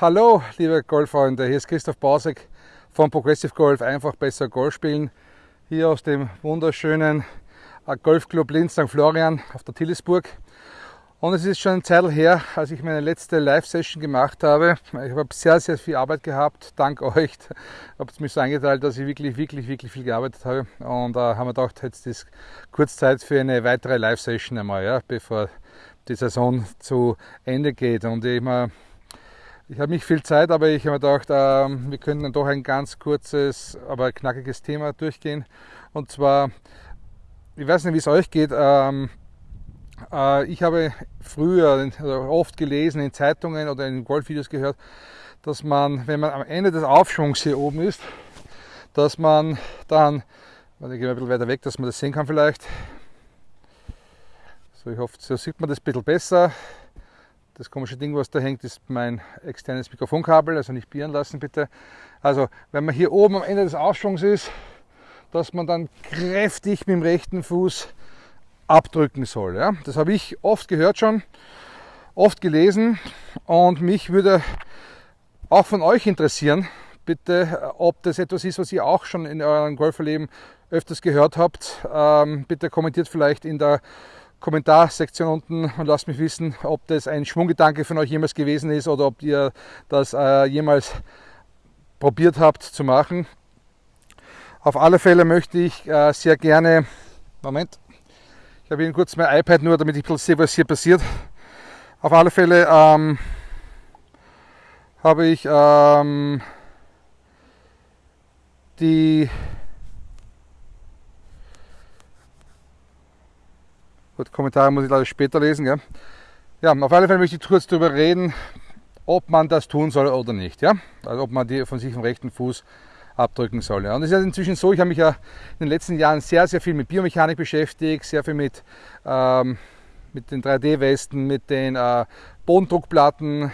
Hallo, liebe Golffreunde, hier ist Christoph Bausek von Progressive Golf, einfach besser Golf spielen. Hier aus dem wunderschönen äh, Golfclub Linz St. Florian auf der Tillisburg. Und es ist schon eine Zeit her, als ich meine letzte Live-Session gemacht habe. Ich habe sehr, sehr viel Arbeit gehabt, dank euch. Ich habe es mir so eingeteilt, dass ich wirklich, wirklich, wirklich viel gearbeitet habe. Und da äh, haben wir gedacht, jetzt ist kurz Zeit für eine weitere Live-Session einmal, ja, bevor die Saison zu Ende geht. Und ich, mal, ich habe nicht viel Zeit, aber ich habe mir gedacht, äh, wir könnten doch ein ganz kurzes, aber knackiges Thema durchgehen. Und zwar, ich weiß nicht, wie es euch geht. Ähm, äh, ich habe früher oft gelesen in Zeitungen oder in Golfvideos gehört, dass man, wenn man am Ende des Aufschwungs hier oben ist, dass man dann, ich gehe ein bisschen weiter weg, dass man das sehen kann vielleicht. So, ich hoffe, so sieht man das ein bisschen besser. Das komische Ding, was da hängt, ist mein externes Mikrofonkabel, also nicht bieren lassen bitte. Also, wenn man hier oben am Ende des Aufschwungs ist, dass man dann kräftig mit dem rechten Fuß abdrücken soll. Ja? Das habe ich oft gehört schon, oft gelesen und mich würde auch von euch interessieren, bitte, ob das etwas ist, was ihr auch schon in eurem Golferleben öfters gehört habt. Ähm, bitte kommentiert vielleicht in der Kommentarsektion unten und lasst mich wissen, ob das ein Schwunggedanke von euch jemals gewesen ist oder ob ihr das äh, jemals probiert habt zu machen. Auf alle Fälle möchte ich äh, sehr gerne, Moment, ich habe Ihnen kurz mein iPad nur, damit ich sehe, was hier passiert. Auf alle Fälle ähm, habe ich ähm, die Gut, Kommentare muss ich leider später lesen. Gell? Ja, auf alle Fälle möchte ich kurz darüber reden, ob man das tun soll oder nicht. Ja? Also ob man die von sich vom rechten Fuß abdrücken soll. Ja. Und es ist inzwischen so, ich habe mich ja in den letzten Jahren sehr, sehr viel mit Biomechanik beschäftigt, sehr viel mit, ähm, mit den 3D-Westen, mit den äh, Bodendruckplatten.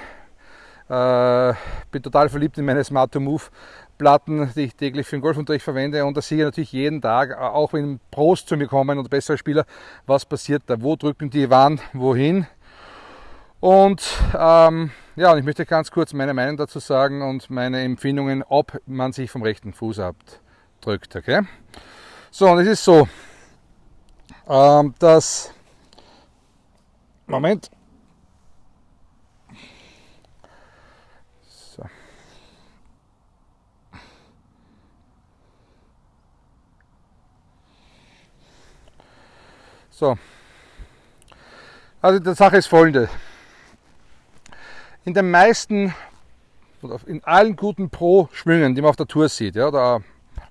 Äh, bin total verliebt in meine Smart 2 Move Platten, die ich täglich für den Golfunterricht verwende. Und da sehe ich natürlich jeden Tag, äh, auch wenn Pros zu mir kommen und bessere Spieler, was passiert da, wo drücken die wann, wohin. Und ähm, ja, und ich möchte ganz kurz meine Meinung dazu sagen und meine Empfindungen, ob man sich vom rechten Fuß abdrückt. Okay? So, und es ist so, ähm, dass. Moment. So. Also die Sache ist folgende in den meisten, in allen guten Pro-Schwüngen, die man auf der Tour sieht, ja, oder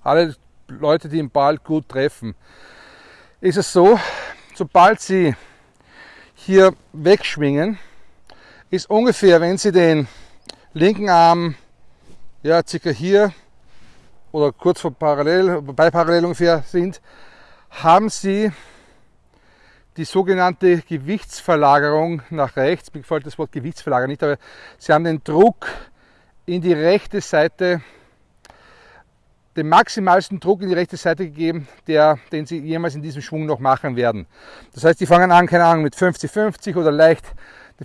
alle Leute, die den Ball gut treffen, ist es so, sobald sie hier wegschwingen, ist ungefähr, wenn sie den linken Arm ja, circa hier oder kurz vor parallel, bei parallel ungefähr sind, haben sie die sogenannte Gewichtsverlagerung nach rechts. Mir gefällt das Wort Gewichtsverlagerung nicht, aber Sie haben den Druck in die rechte Seite, den maximalsten Druck in die rechte Seite gegeben, der, den Sie jemals in diesem Schwung noch machen werden. Das heißt, die fangen an, keine Ahnung, mit 50-50 oder leicht,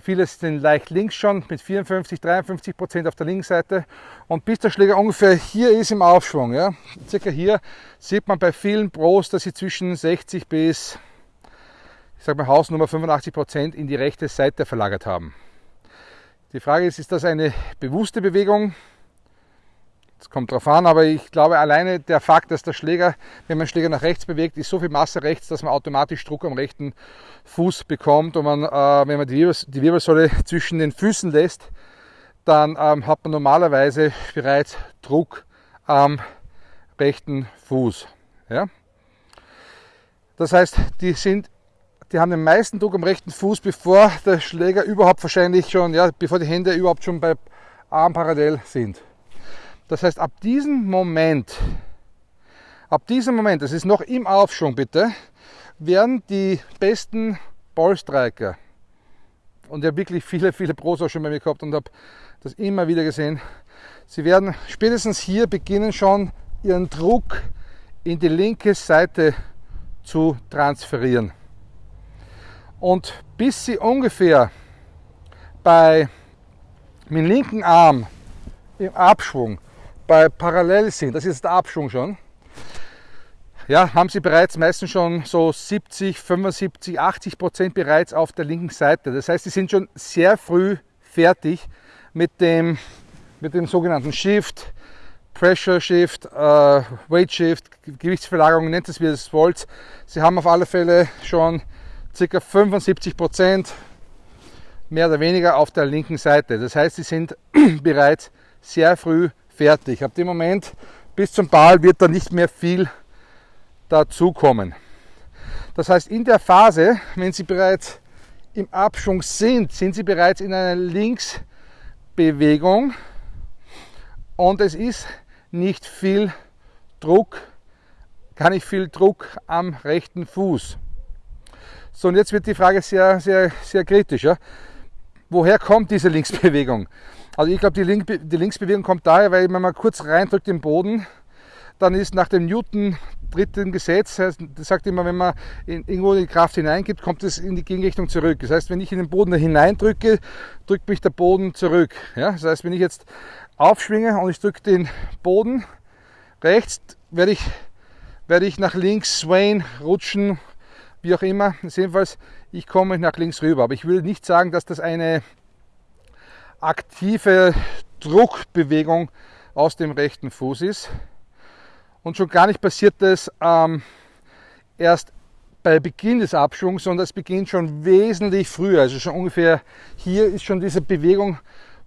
viele sind leicht links schon, mit 54, 53 Prozent auf der linken Seite. Und bis der Schläger ungefähr hier ist im Aufschwung, ja, circa hier, sieht man bei vielen Pros, dass sie zwischen 60 bis sage mal Hausnummer 85 Prozent in die rechte Seite verlagert haben. Die Frage ist, ist das eine bewusste Bewegung? Das kommt drauf an, aber ich glaube alleine der Fakt, dass der Schläger, wenn man den Schläger nach rechts bewegt, ist so viel Masse rechts, dass man automatisch Druck am rechten Fuß bekommt. Und man, äh, wenn man die, Wirbels die, Wirbelsäule zwischen den Füßen lässt, dann ähm, hat man normalerweise bereits Druck am rechten Fuß. Ja? Das heißt, die sind die haben den meisten Druck am rechten Fuß, bevor der Schläger überhaupt wahrscheinlich schon, ja, bevor die Hände überhaupt schon bei Arm parallel sind. Das heißt, ab diesem Moment, ab diesem Moment, das ist noch im Aufschwung bitte, werden die besten Ballstriker, und ich habe wirklich viele, viele Pros auch schon bei mir gehabt und habe das immer wieder gesehen, sie werden spätestens hier beginnen schon ihren Druck in die linke Seite zu transferieren. Und bis sie ungefähr bei mit dem linken Arm im Abschwung bei parallel sind, das ist der Abschwung schon, ja, haben sie bereits meistens schon so 70, 75, 80 Prozent bereits auf der linken Seite. Das heißt, sie sind schon sehr früh fertig mit dem, mit dem sogenannten Shift, Pressure Shift, äh, Weight Shift, Gewichtsverlagerung, nennt es wie es wollt. Sie haben auf alle Fälle schon ca. 75 Prozent mehr oder weniger auf der linken Seite. Das heißt, sie sind bereits sehr früh fertig. Ab dem Moment bis zum Ball wird da nicht mehr viel dazukommen. Das heißt, in der Phase, wenn Sie bereits im Abschwung sind, sind Sie bereits in einer Linksbewegung und es ist nicht viel Druck, gar nicht viel Druck am rechten Fuß. So, und jetzt wird die Frage sehr, sehr, sehr kritisch. Ja? Woher kommt diese Linksbewegung? Also ich glaube, die, Link, die Linksbewegung kommt daher, weil wenn man kurz reindrückt im Boden, dann ist nach dem Newton dritten Gesetz, das sagt immer, wenn man in, irgendwo die Kraft hineingibt, kommt es in die Gegenrichtung zurück. Das heißt, wenn ich in den Boden hineindrücke, drückt mich der Boden zurück. Ja? Das heißt, wenn ich jetzt aufschwinge und ich drücke den Boden rechts, werde ich, werde ich nach links swayen, rutschen, wie auch immer. Jedenfalls, ich komme nach links rüber. Aber ich will nicht sagen, dass das eine aktive Druckbewegung aus dem rechten Fuß ist. Und schon gar nicht passiert das ähm, erst bei Beginn des Abschwungs, sondern es beginnt schon wesentlich früher. Also schon ungefähr hier ist schon diese Bewegung,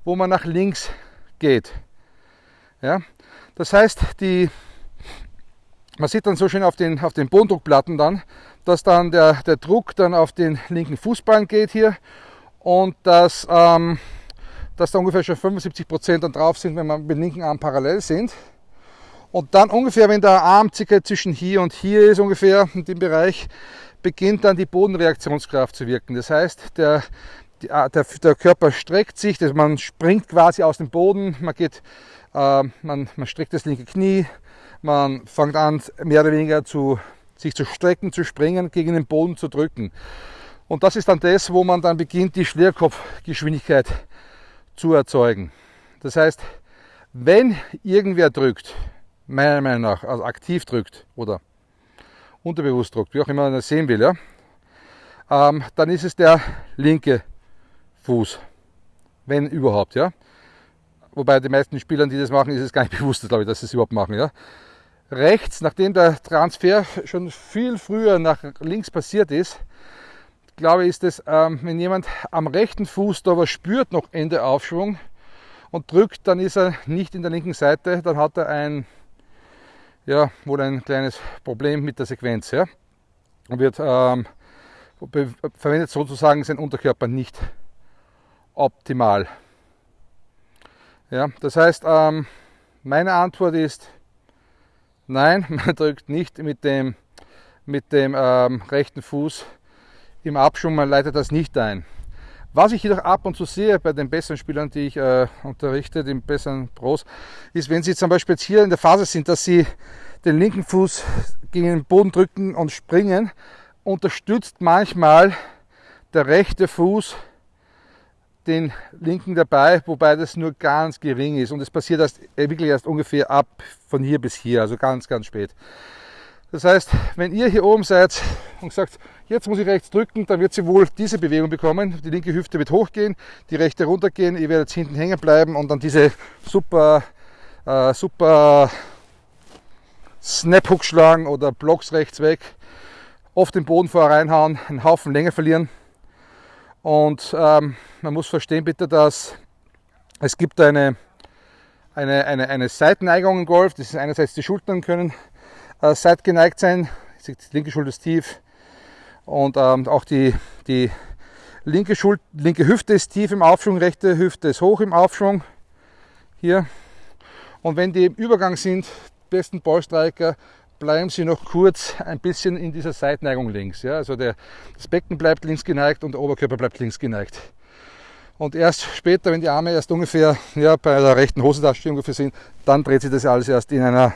wo man nach links geht. Ja? Das heißt, die, man sieht dann so schön auf den, auf den Bodendruckplatten dann, dass dann der, der Druck dann auf den linken Fußballen geht hier und dass, ähm, dass da ungefähr schon 75 Prozent dann drauf sind, wenn man mit dem linken Arm parallel sind. Und dann ungefähr, wenn der Arm circa zwischen hier und hier ist, ungefähr in dem Bereich, beginnt dann die Bodenreaktionskraft zu wirken. Das heißt, der, der, der Körper streckt sich, das, man springt quasi aus dem Boden, man, geht, äh, man, man streckt das linke Knie, man fängt an, mehr oder weniger zu, sich zu strecken, zu springen, gegen den Boden zu drücken. Und das ist dann das, wo man dann beginnt, die Schwerkopfgeschwindigkeit zu erzeugen. Das heißt, wenn irgendwer drückt, meiner Meinung nach, also aktiv drückt oder unterbewusst drückt, wie auch immer man das sehen will, ja, ähm, dann ist es der linke Fuß, wenn überhaupt, ja. Wobei die meisten Spielern, die das machen, ist es gar nicht bewusst, glaube ich, dass sie es überhaupt machen, ja. Rechts, nachdem der Transfer schon viel früher nach links passiert ist, glaube ich, ist es, ähm, wenn jemand am rechten Fuß da was spürt, noch Ende Aufschwung und drückt, dann ist er nicht in der linken Seite, dann hat er ein ja, wohl ein kleines Problem mit der Sequenz. Ja? Und wird ähm, verwendet sozusagen sein Unterkörper nicht optimal. Ja, das heißt, ähm, meine Antwort ist nein, man drückt nicht mit dem, mit dem ähm, rechten Fuß im Abschwung, man leitet das nicht ein. Was ich jedoch ab und zu sehe bei den besseren Spielern, die ich äh, unterrichte, den besseren Pros, ist, wenn sie zum Beispiel jetzt hier in der Phase sind, dass sie den linken Fuß gegen den Boden drücken und springen, unterstützt manchmal der rechte Fuß den linken dabei, wobei das nur ganz gering ist und es passiert erst, äh, wirklich erst ungefähr ab von hier bis hier, also ganz, ganz spät. Das heißt, wenn ihr hier oben seid und sagt, jetzt muss ich rechts drücken, dann wird sie wohl diese Bewegung bekommen. Die linke Hüfte wird hochgehen, die rechte runtergehen, ihr werdet hinten hängen bleiben und dann diese super, äh, super Snap-Hook schlagen oder Blocks rechts weg, oft den Boden vorher reinhauen, einen Haufen Länge verlieren. Und ähm, man muss verstehen bitte, dass es gibt eine, eine, eine, eine Seitenneigung im Golf. Das ist einerseits die Schultern können äh, seitgeneigt sein. Die linke Schulter ist tief und ähm, auch die, die linke, Schul linke Hüfte ist tief im Aufschwung, rechte Hüfte ist hoch im Aufschwung. Hier. Und wenn die im Übergang sind, besten Ballstreiker, bleiben Sie noch kurz ein bisschen in dieser Seitneigung links. Ja? Also der, das Becken bleibt links geneigt und der Oberkörper bleibt links geneigt. Und erst später, wenn die Arme erst ungefähr ja, bei der rechten Hosentasche ungefähr sind, dann dreht sich das alles erst in einer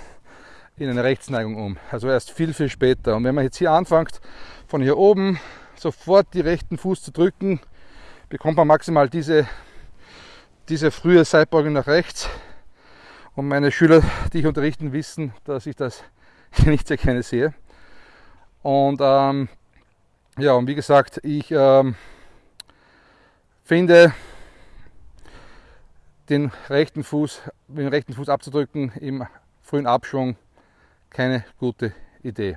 in eine Rechtsneigung um. Also erst viel, viel später. Und wenn man jetzt hier anfängt, von hier oben sofort die rechten Fuß zu drücken, bekommt man maximal diese, diese frühe Seitbeugung nach rechts. Und meine Schüler, die ich unterrichten, wissen, dass ich das nicht sehr gerne sehe. Und ähm, ja, und wie gesagt, ich ähm, finde den rechten Fuß, den rechten Fuß abzudrücken im frühen Abschwung keine gute Idee.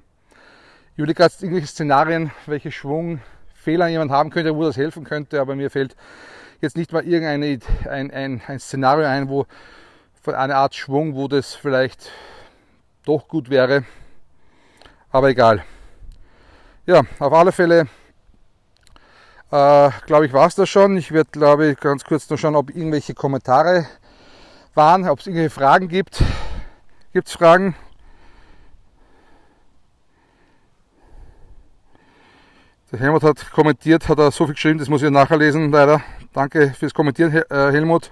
Ich überlege gerade irgendwelche Szenarien, welche Schwungfehler jemand haben könnte, wo das helfen könnte, aber mir fällt jetzt nicht mal irgendein ein, ein, ein Szenario ein, wo von einer Art Schwung, wo das vielleicht doch gut wäre. Aber egal. Ja, auf alle Fälle äh, glaube ich, war es das schon. Ich werde, glaube ich, ganz kurz noch schauen, ob irgendwelche Kommentare waren, ob es irgendwelche Fragen gibt. Gibt es Fragen? Der Helmut hat kommentiert, hat er so viel geschrieben, das muss ich nachher lesen, leider. Danke fürs Kommentieren, äh, Helmut.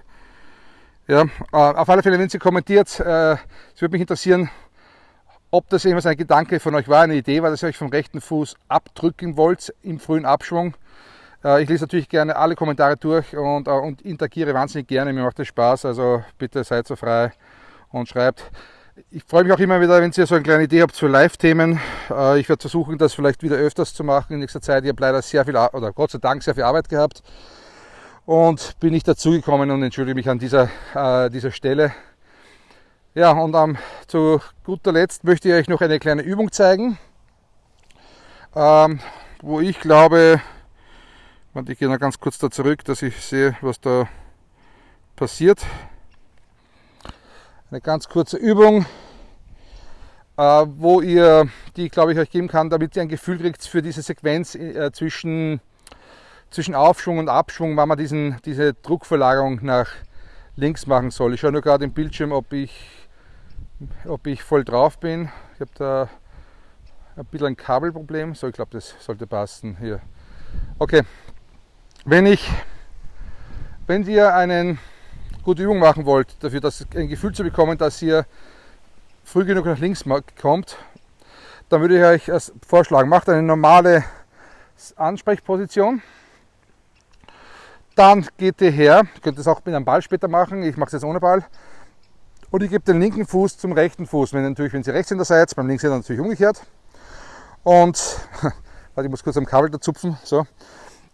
Ja, äh, auf alle Fälle, wenn Sie kommentiert, äh, es würde mich interessieren, ob das irgendwas ein Gedanke von euch war, eine Idee war, dass ihr euch vom rechten Fuß abdrücken wollt im frühen Abschwung. Ich lese natürlich gerne alle Kommentare durch und, und interagiere wahnsinnig gerne, mir macht das Spaß, also bitte seid so frei und schreibt. Ich freue mich auch immer wieder, wenn ihr so eine kleine Idee habt für Live-Themen. Äh, ich werde versuchen, das vielleicht wieder öfters zu machen in nächster Zeit. Ich habe leider sehr viel, oder Gott sei Dank sehr viel Arbeit gehabt und bin nicht dazugekommen und entschuldige mich an dieser, äh, dieser Stelle. Ja, und ähm, zu guter Letzt möchte ich euch noch eine kleine Übung zeigen, ähm, wo ich glaube, ich gehe noch ganz kurz da zurück, dass ich sehe, was da passiert. Eine ganz kurze Übung, äh, wo ihr, die glaube ich euch geben kann, damit ihr ein Gefühl kriegt für diese Sequenz äh, zwischen, zwischen Aufschwung und Abschwung, wann man diesen, diese Druckverlagerung nach links machen soll. Ich schaue nur gerade im Bildschirm, ob ich, ob ich voll drauf bin. Ich habe da ein bisschen ein Kabelproblem. So, ich glaube, das sollte passen hier. Okay, wenn ich, wenn ihr einen gute Übung machen wollt, dafür dass ein Gefühl zu bekommen, dass ihr früh genug nach links kommt, dann würde ich euch vorschlagen, macht eine normale Ansprechposition. Dann geht ihr her, ihr könnt das auch mit einem Ball später machen, ich mache es jetzt ohne Ball. Und ich gebe den linken Fuß zum rechten Fuß. Wenn, natürlich, wenn Sie Rechtshänder seid, beim Linkshänder natürlich umgekehrt. Und warte, ich muss kurz am Kabel da zupfen. So.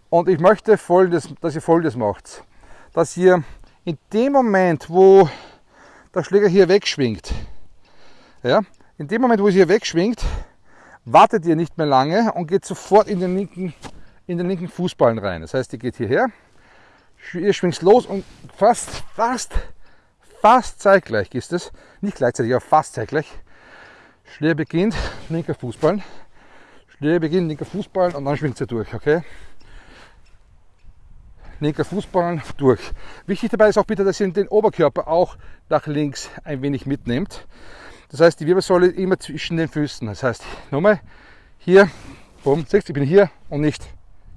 Und ich möchte folgendes, dass ihr folgendes macht. Dass ihr in dem Moment, wo der Schläger hier wegschwingt, ja, in dem Moment, wo es hier wegschwingt, wartet ihr nicht mehr lange und geht sofort in den linken, in den linken Fußballen rein. Das heißt, ihr geht hierher, ihr schwingt los und fast, fast, fast zeitgleich ist es, nicht gleichzeitig, aber fast zeitgleich. Schläger beginnt, linker Fußballen, Schläger beginnt, linker Fußballen und dann schwingt ihr durch, okay? linker Fußballen durch. Wichtig dabei ist auch bitte, dass ihr den Oberkörper auch nach links ein wenig mitnehmt. Das heißt, die Wirbelsäule immer zwischen den Füßen. Das heißt, nochmal hier, bumm, siehst ich bin hier und nicht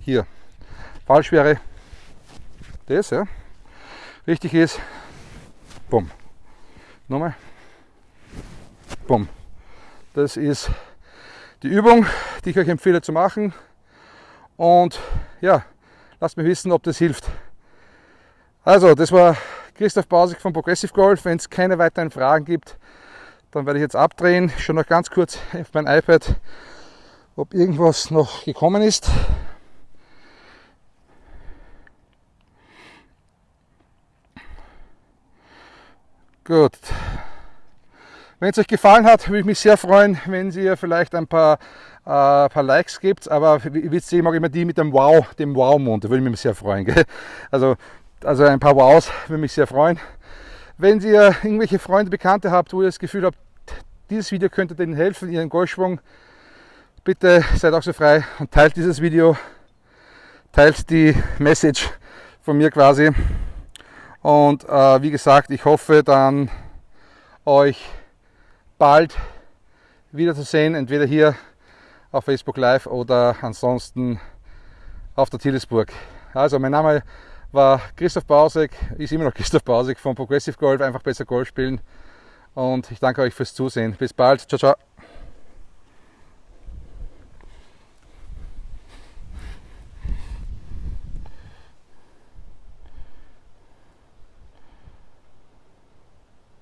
hier. Falsch wäre das, ja. Richtig ist, bumm. Nochmal, bumm. Das ist die Übung, die ich euch empfehle zu machen. Und ja, Lasst mir wissen, ob das hilft. Also, das war Christoph Bausig von Progressive Golf. Wenn es keine weiteren Fragen gibt, dann werde ich jetzt abdrehen. Schaue noch ganz kurz auf mein iPad, ob irgendwas noch gekommen ist. Gut. Wenn es euch gefallen hat, würde ich mich sehr freuen, wenn ihr vielleicht ein paar äh, paar Likes gibt, aber wisst ihr, ich mag immer die mit dem Wow, dem Wow-Mond, da würde ich mich sehr freuen. Gell? Also, also ein paar Wows würde mich sehr freuen. Wenn ihr irgendwelche Freunde, Bekannte habt, wo ihr das Gefühl habt, dieses Video könnte denen helfen, ihren Golfschwung, bitte seid auch so frei und teilt dieses Video, teilt die Message von mir quasi. Und äh, wie gesagt, ich hoffe dann euch bald wiederzusehen, entweder hier auf Facebook Live oder ansonsten auf der Tillisburg. Also mein Name war Christoph Bausek, ist immer noch Christoph Bausek von Progressive Golf, einfach besser Golf spielen. Und ich danke euch fürs Zusehen. Bis bald. Ciao, ciao.